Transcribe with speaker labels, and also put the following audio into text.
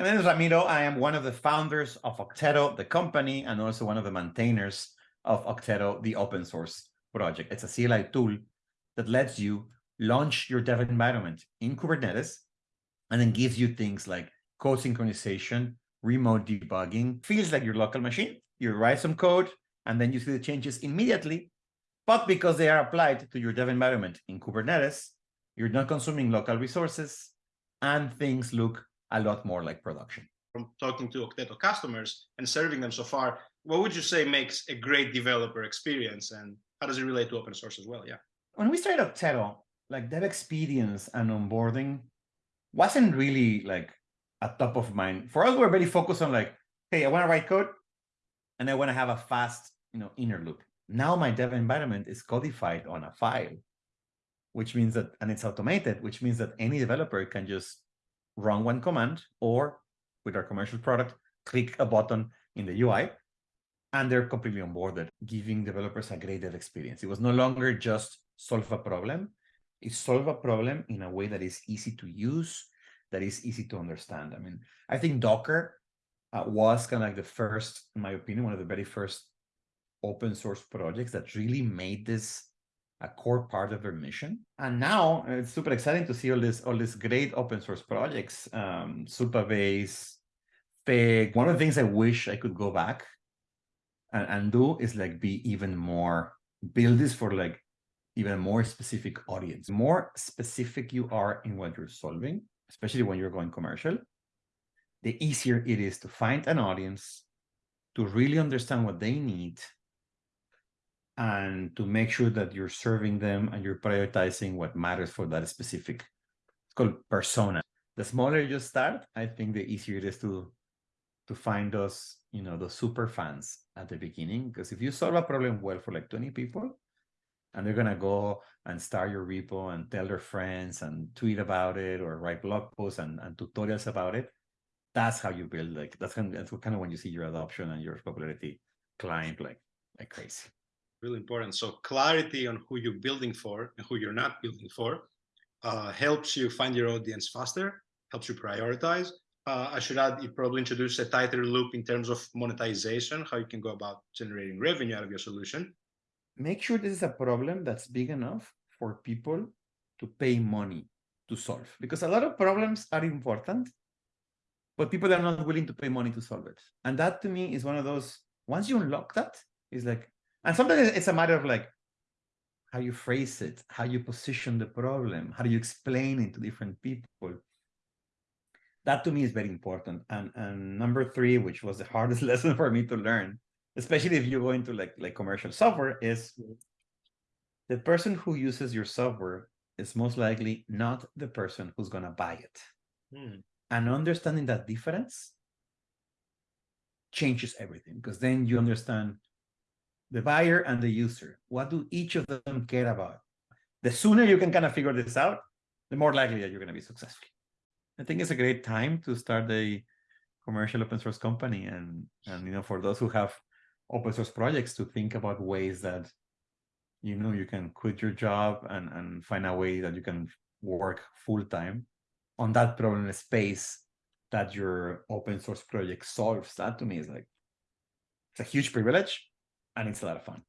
Speaker 1: Name is Ramiro. I am one of the founders of Okteto, the company, and also one of the maintainers of Okteto, the open source project. It's a CLI tool that lets you launch your dev environment in Kubernetes and then gives you things like code synchronization, remote debugging, feels like your local machine. You write some code and then you see the changes immediately. But because they are applied to your dev environment in Kubernetes, you're not consuming local resources and things look a lot more like production.
Speaker 2: From talking to Okteto customers and serving them so far, what would you say makes a great developer experience and how does it relate to open source as well? Yeah.
Speaker 1: When we started Okteto, like dev experience and onboarding wasn't really like a top of mind. For us, we're very focused on like, hey, I want to write code and I want to have a fast, you know, inner loop. Now my dev environment is codified on a file, which means that, and it's automated, which means that any developer can just run one command or with our commercial product, click a button in the UI and they're completely onboarded, giving developers a great dev experience. It was no longer just solve a problem. It solve a problem in a way that is easy to use, that is easy to understand. I mean, I think Docker uh, was kind of like the first, in my opinion, one of the very first open source projects that really made this a core part of their mission. And now it's super exciting to see all this all these great open source projects, um, Supabase, Fig. One of the things I wish I could go back and, and do is like be even more, build this for like even more specific audience. More specific you are in what you're solving, especially when you're going commercial, the easier it is to find an audience, to really understand what they need, and to make sure that you're serving them and you're prioritizing what matters for that specific, it's called persona. The smaller you start, I think the easier it is to to find those, you know, those super fans at the beginning. Because if you solve a problem well for like 20 people, and they're gonna go and start your repo and tell their friends and tweet about it or write blog posts and, and tutorials about it, that's how you build like that's kind of, that's kind of when you see your adoption and your popularity climb like like crazy
Speaker 2: really important. So clarity on who you're building for and who you're not building for uh, helps you find your audience faster, helps you prioritize. Uh, I should add, you probably introduce a tighter loop in terms of monetization, how you can go about generating revenue out of your solution.
Speaker 1: Make sure this is a problem that's big enough for people to pay money to solve, because a lot of problems are important, but people are not willing to pay money to solve it. And that to me is one of those, once you unlock that, is like, and sometimes it's a matter of like how you phrase it, how you position the problem, how do you explain it to different people. That to me is very important. And and number three, which was the hardest lesson for me to learn, especially if you go into like like commercial software, is the person who uses your software is most likely not the person who's gonna buy it. Hmm. And understanding that difference changes everything because then you understand the buyer and the user. What do each of them care about? The sooner you can kind of figure this out, the more likely that you're going to be successful. I think it's a great time to start a commercial open source company. And, and you know, for those who have open source projects to think about ways that, you know, you can quit your job and, and find a way that you can work full time on that problem space that your open source project solves. That to me is like, it's a huge privilege and it's a lot of fun.